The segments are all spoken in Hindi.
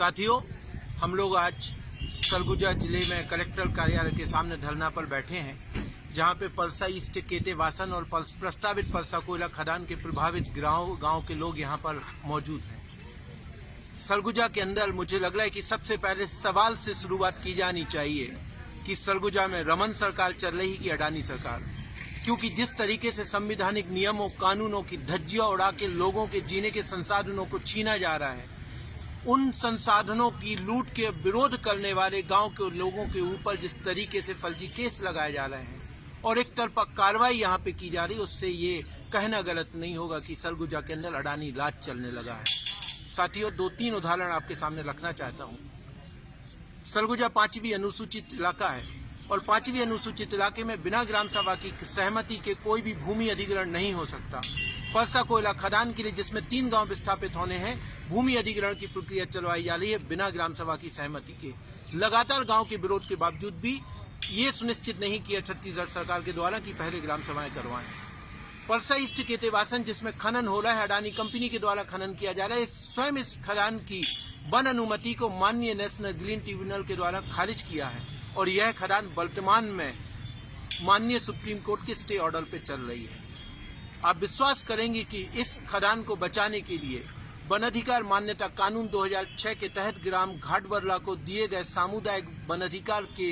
साथियों, हम लोग आज सरगुजा ज़िले में कलेक्टर कार्यालय के सामने धरना पर बैठे हैं, जहाँ पे पलसा ईस्ट केते वासन और प्रस्तावित परसा कोयला खदान के प्रभावित गाँव गाँव के लोग यहाँ पर मौजूद हैं। सरगुजा के अंदर मुझे लग रहा है कि सबसे पहले सवाल से शुरुआत की जानी चाहिए कि सरगुजा में रमन सरकार चल रही कि अडानी सरकार, क्योंकि जिस तरीके से संविधानिक नियमों, कानूनों की धज्जियाँ उड़ा के लोगों के जीने के संसाधनों को छीना जा रहा है उन संसाधनों की लूट के विरोध करने वाले गाँव के लोगों के ऊपर जिस तरीके से फर्जी केस लगाए जा रहे हैं और एक तरफा कार्रवाई यहाँ पे की जा रही है, उससे ये कहना गलत नहीं होगा कि सरगुजा के अंदर अडानी राज चलने लगा है। साथियों, दो तीन उदाहरण आपके सामने रखना चाहता हूँ। सरगुजा पांचवी अनुसूचित इलाका है और पांचवी अनुसूचित इलाके में बिना ग्राम सभा की सहमति के कोई भी भूमि अधिग्रहण नहीं हो सकता। परसा कोयला खदान के लिए, जिसमें तीन गाँव विस्थापित होने हैं, भूमि अधिग्रहण की प्रक्रिया चलवाई जा रही है बिना ग्राम सभा की सहमति के। लगातार गाँव के विरोध के बावजूद भी ये सुनिश्चित नहीं किया छत्तीसगढ़ सरकार के द्वारा कि पहले ग्राम सभाएँ करवाएँ। परसा ईस्ट केतेवासन जिसमें खनन हो रहा है, अडानी कंपनी के द्वारा खनन किया जा रहा है स्वयं इस खदान की वन अनुमति को माननीय नेशनल ग्रीन ट्रिब्यूनल के द्वारा खारिज किया है और यह खदान वर्तमान में माननीय सुप्रीम कोर्ट के स्टे ऑर्डर पे चल रही है। आप विश्वास करेंगे कि इस खदान को बचाने के लिए वन अधिकार मान्यता कानून 2006 के तहत ग्राम घाटवरला को दिए गए सामुदायिक वन अधिकार के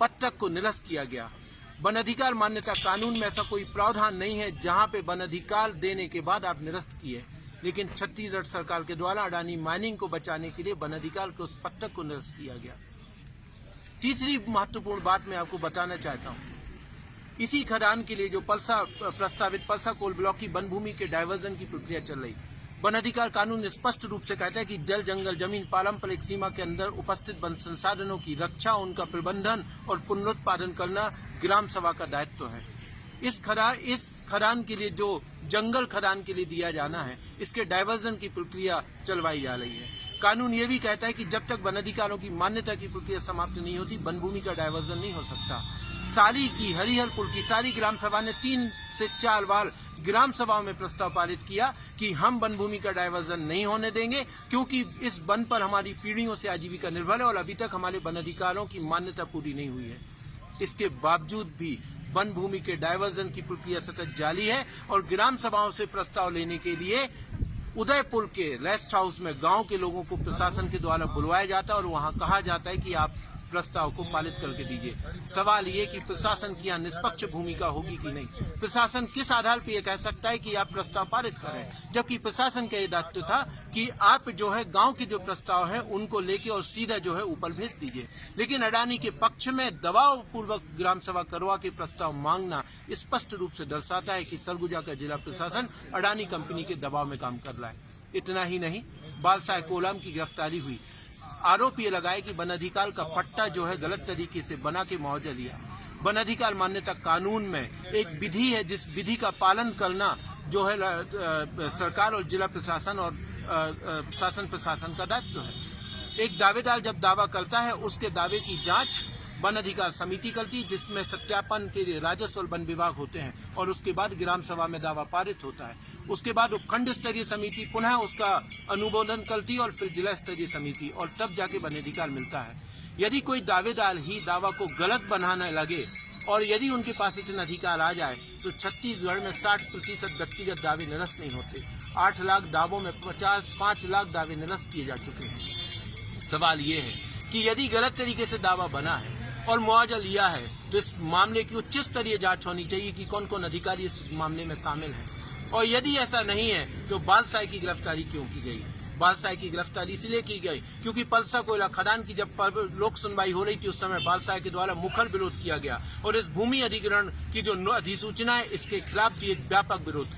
पट्टक को निरस्त किया गया। वन अधिकार मान्यता कानून में ऐसा कोई प्रावधान नहीं है जहाँ पे वन अधिकार देने के बाद आप निरस्त किए। लेकिन छत्तीसगढ़ सरकार के द्वारा अडानी माइनिंग को बचाने के लिए वन अधिकार के उस पट्टक को निरस्त किया गया। तीसरी महत्वपूर्ण बात मैं आपको बताना चाहता हूँ। इसी खदान के लिए जो पलसा, प्रस्तावित पलसा कोल ब्लॉक की वन भूमि के डायवर्जन की प्रक्रिया चल रही। वन अधिकार कानून स्पष्ट रूप से कहता है कि जल, जंगल, ज़मीन, पारंपरिक सीमा के अंदर उपस्थित वन संसाधनों की रक्षा, उनका प्रबंधन और पुनरुत्पादन करना ग्राम सभा का दायित्व तो है। इस खदा, इस खदान के लिए जो जंगल खदान के लिए दिया जाना है, इसके डायवर्जन की प्रक्रिया चलवाई जा रही है। कानून ये भी कहता है कि जब तक वन अधिकारों की मान्यता की प्रक्रिया समाप्त नहीं होती वन भूमि का डायवर्जन नहीं हो सकता। सारी की हरिहरपुर की सारी ग्राम सभा ने तीन से चार बार ग्राम सभा में प्रस्ताव पारित किया कि हम वन भूमि का डायवर्जन नहीं होने देंगे, क्योंकि इस वन पर हमारी पीढ़ियों से आजीविका निर्भर है और अभी तक हमारे वन अधिकारों की मान्यता पूरी नहीं हुई है। इसके बावजूद भी वन भूमि के डायवर्जन की प्रक्रिया सतत जारी है और ग्राम सभाओं से प्रस्ताव लेने के लिए उदयपुर के रेस्ट हाउस में गाँव के लोगों को प्रशासन के द्वारा बुलवाया जाता है और वहाँ कहा जाता है कि आप प्रस्ताव को पारित करके दीजिए। सवाल ये कि प्रशासन की यहाँ निष्पक्ष भूमिका होगी कि नहीं? प्रशासन किस आधार पर यह कह सकता है कि आप प्रस्ताव पारित करें जबकि प्रशासन का यह दायित्व था कि आप जो है, गाँव के जो प्रस्ताव है, उनको लेके और सीधा जो है, ऊपर भेज दीजिए। लेकिन अडानी के पक्ष में दबाव पूर्वक ग्राम सभा करवा के प्रस्ताव मांगना स्पष्ट रूप से दर्शाता है कि सरगुजा का जिला प्रशासन अडानी कंपनी के दबाव में काम कर रहा है। इतना ही नहीं बालसाह कोलाम की गिरफ्तारी हुई। आरोप ये लगाए कि वन अधिकार का पट्टा जो है गलत तरीके से बना के मुआवजा लिया। वन अधिकार मान्यता कानून में एक विधि है, जिस विधि का पालन करना जो है सरकार और जिला प्रशासन और शासन प्रशासन का दायित्व है। एक दावेदार जब दावा करता है, उसके दावे की जाँच वन अधिकार समिति करती जिसमें सत्यापन के लिए राजस्व और वन विभाग होते हैं और उसके बाद ग्राम सभा में दावा पारित होता है। उसके बाद उपखंड स्तरीय समिति पुनः उसका अनुमोदन करती और फिर जिला स्तरीय समिति, और तब जाके वन अधिकार मिलता है। यदि कोई दावेदार ही दावा को गलत बनाने लगे और यदि उनके पास इतना अधिकार आ जाए तो छत्तीसगढ़ में 60 प्रतिशत व्यक्तिगत दावे निरस्त नहीं होते। आठ लाख दावों में पचास, पाँच लाख दावे निरस्त किए जा चुके हैं। सवाल ये है कि यदि गलत तरीके से दावा बना है और मुआवजा लिया है तो इस मामले की उच्च स्तरीय जाँच होनी चाहिए कि कौन कौन अधिकारी इस मामले में शामिल हैं। और यदि ऐसा नहीं है तो बालसाई की गिरफ्तारी क्यों की गई? बालसाई की गिरफ्तारी इसलिए की गई क्योंकि पलसा कोयला खदान की जब लोक सुनवाई हो रही थी, उस समय बादशाह के द्वारा मुखर विरोध किया गया। और इस भूमि अधिग्रहण की जो अधिसूचना है, इसके खिलाफ भी एक व्यापक विरोध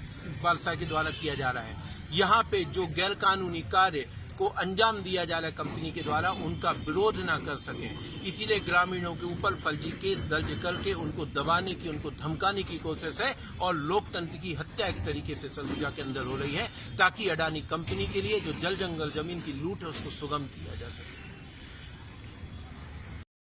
बादशाह के द्वारा किया जा रहा है। यहाँ पे जो गैर कानूनी कार्य को अंजाम दिया जा रहा है कंपनी के द्वारा, उनका विरोध ना कर सके। इसीलिए ग्रामीणों के ऊपर फर्जी केस दर्ज करके उनको दबाने की, उनको धमकाने की कोशिश है और लोकतंत्र की हत्या एक तरीके से सरगुजा के अंदर हो रही है ताकि अडानी कंपनी के लिए जो जल जंगल ज़मीन की लूट है, उसको सुगम किया जा सके।